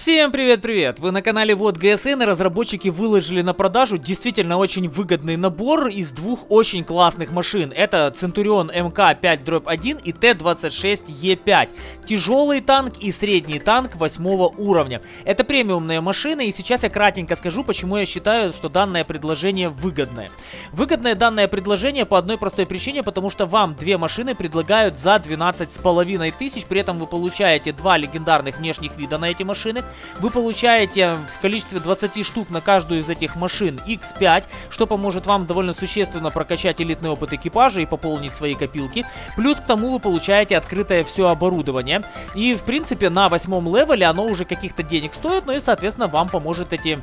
Всем привет-привет! Вы на канале Вот ГСН и разработчики выложили на продажу действительно очень выгодный набор из двух очень классных машин. Это Centurion МК-5-1 и Т-26Е5. Тяжелый танк и средний танк 8 уровня. Это премиумные машины и сейчас я кратенько скажу, почему я считаю, что данное предложение выгодное. Выгодное данное предложение по одной простой причине, потому что вам две машины предлагают за 12,5 тысяч, при этом вы получаете два легендарных внешних вида на эти машины. Вы получаете в количестве 20 штук на каждую из этих машин X5, что поможет вам довольно существенно прокачать элитный опыт экипажа и пополнить свои копилки. Плюс к тому вы получаете открытое все оборудование. И в принципе на восьмом левеле оно уже каких-то денег стоит, ну и соответственно вам поможет эти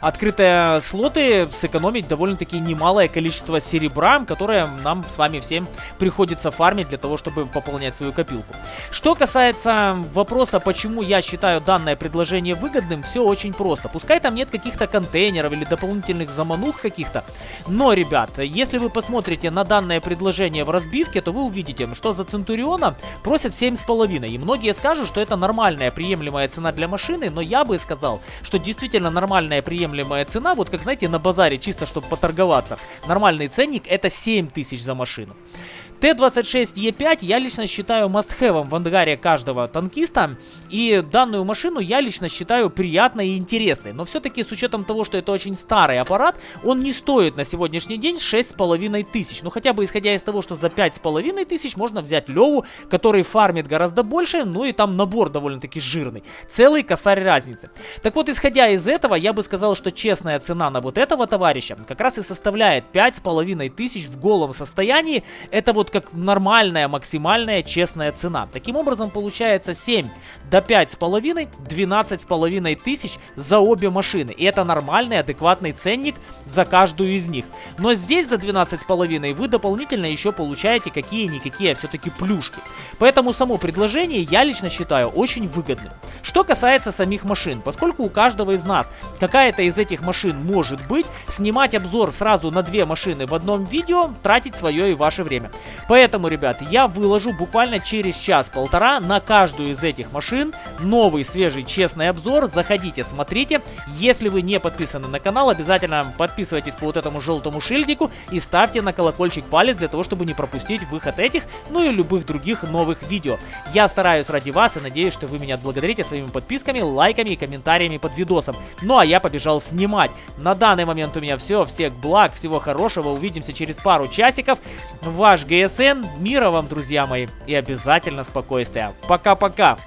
открытые слоты сэкономить довольно-таки немалое количество серебра, которое нам с вами всем приходится фармить для того, чтобы пополнять свою копилку. Что касается вопроса, почему я считаю данное предложение выгодным, все очень просто. Пускай там нет каких-то контейнеров или дополнительных заманух каких-то, но, ребят, если вы посмотрите на данное предложение в разбивке, то вы увидите, что за Центуриона просят 7,5. И многие скажут, что это нормальная приемлемая цена для машины, но я бы сказал, что действительно нормальная приемлемая приемлемая цена, вот как, знаете, на базаре, чисто чтобы поторговаться. Нормальный ценник это 7 тысяч за машину. Т-26Е5 я лично считаю must-have в ангаре каждого танкиста. И данную машину я лично считаю приятной и интересной. Но все-таки с учетом того, что это очень старый аппарат, он не стоит на сегодняшний день 6,5 тысяч. Ну хотя бы исходя из того, что за 5,5 тысяч можно взять Леву, который фармит гораздо больше, ну и там набор довольно-таки жирный. Целый косарь разницы. Так вот, исходя из этого, я бы сказал, что честная цена на вот этого товарища как раз и составляет 5,5 тысяч в голом состоянии. Это вот как нормальная, максимальная, честная цена. Таким образом, получается 7 до 5,5, 12,5 тысяч за обе машины. И это нормальный, адекватный ценник за каждую из них. Но здесь за 12,5 вы дополнительно еще получаете какие-никакие все-таки плюшки. Поэтому само предложение я лично считаю очень выгодным. Что касается самих машин, поскольку у каждого из нас какая-то из этих машин может быть, снимать обзор сразу на две машины в одном видео, тратить свое и ваше время. Поэтому, ребят, я выложу буквально через час-полтора на каждую из этих машин новый, свежий, честный обзор. Заходите, смотрите. Если вы не подписаны на канал, обязательно подписывайтесь по вот этому желтому шильдику и ставьте на колокольчик палец для того, чтобы не пропустить выход этих, ну и любых других новых видео. Я стараюсь ради вас и надеюсь, что вы меня отблагодарите своими подписками, лайками и комментариями под видосом. Ну а я побежал снимать. На данный момент у меня все. Всех благ, всего хорошего. Увидимся через пару часиков. Ваш ГСН. Мира вам, друзья мои. И обязательно спокойствия. Пока-пока.